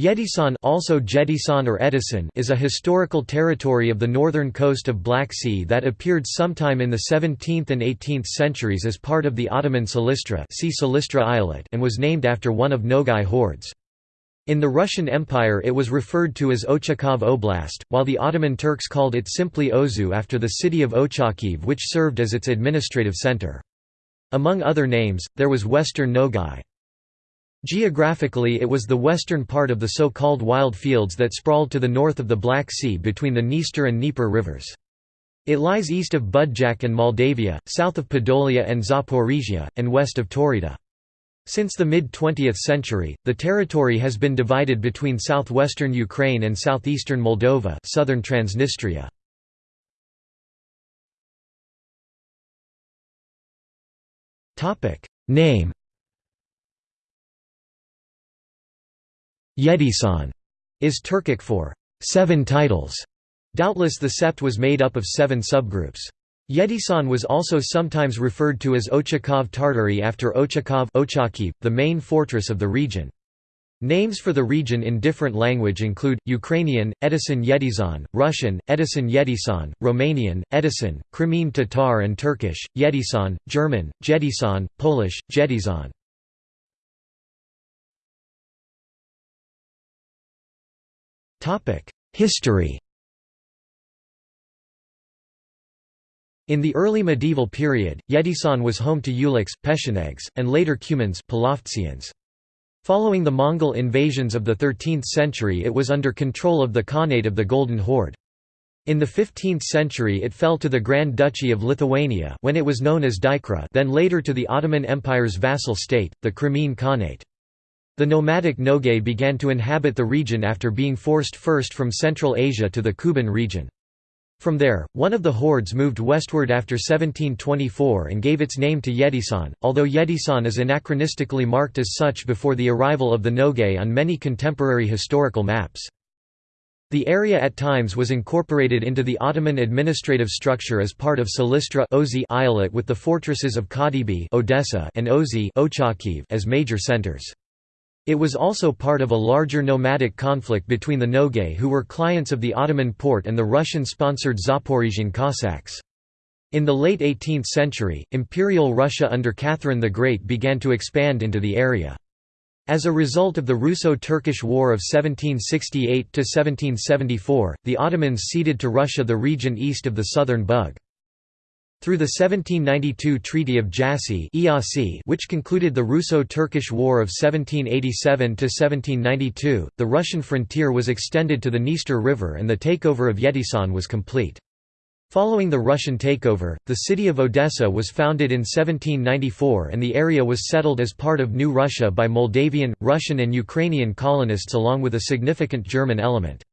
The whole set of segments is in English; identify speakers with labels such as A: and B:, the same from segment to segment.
A: Yedisan also Jetisan or Edisan is a historical territory of the northern coast of Black Sea that appeared sometime in the 17th and 18th centuries as part of the Ottoman Silistra, see Silistra Eyalet and was named after one of Nogai hordes. In the Russian Empire it was referred to as Ochakov Oblast, while the Ottoman Turks called it simply Ozu after the city of Ochakiv which served as its administrative center. Among other names, there was Western Nogai. Geographically it was the western part of the so-called wild fields that sprawled to the north of the Black Sea between the Dniester and Dnieper rivers. It lies east of Budjak and Moldavia, south of Podolia and Zaporizhia, and west of Taurida. Since the mid-20th century, the territory has been divided between southwestern Ukraine and southeastern Moldova southern Transnistria. Name Yedisan is Turkic for seven titles. Doubtless the sept was made up of seven subgroups. Yedisan was also sometimes referred to as Ochakov Tartary after Ochakov the main fortress of the region. Names for the region in different language include, Ukrainian, Edison Yedizan, Russian, Edison Yedisan, Romanian, Edison, Crimean Tatar and Turkish, Yedisan, German, Jedisan, Polish, Jedizan. History In the early medieval period, Yedisan was home to Ulichs, Pechenegs, and later Cumans Following the Mongol invasions of the 13th century it was under control of the Khanate of the Golden Horde. In the 15th century it fell to the Grand Duchy of Lithuania when it was known as Dykra then later to the Ottoman Empire's vassal state, the Crimean Khanate. The nomadic Nogay began to inhabit the region after being forced first from Central Asia to the Kuban region. From there, one of the hordes moved westward after 1724 and gave its name to Yedisan, although Yedisan is anachronistically marked as such before the arrival of the Nogay on many contemporary historical maps. The area at times was incorporated into the Ottoman administrative structure as part of Silistra Eyalet with the fortresses of Kadibi Odessa and Ozi as major centers. It was also part of a larger nomadic conflict between the Nogay who were clients of the Ottoman Porte and the Russian-sponsored Zaporizhian Cossacks. In the late 18th century, Imperial Russia under Catherine the Great began to expand into the area. As a result of the Russo-Turkish War of 1768–1774, the Ottomans ceded to Russia the region east of the southern Bug. Through the 1792 Treaty of Jassy which concluded the Russo-Turkish War of 1787–1792, the Russian frontier was extended to the Dniester River and the takeover of Yedisan was complete. Following the Russian takeover, the city of Odessa was founded in 1794 and the area was settled as part of New Russia by Moldavian, Russian and Ukrainian colonists along with a significant German element.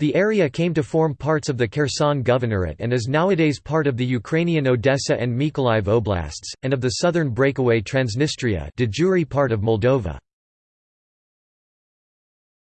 A: The area came to form parts of the Kherson Governorate and is nowadays part of the Ukrainian Odessa and Mykolaiv oblasts, and of the southern breakaway Transnistria de jure part of Moldova.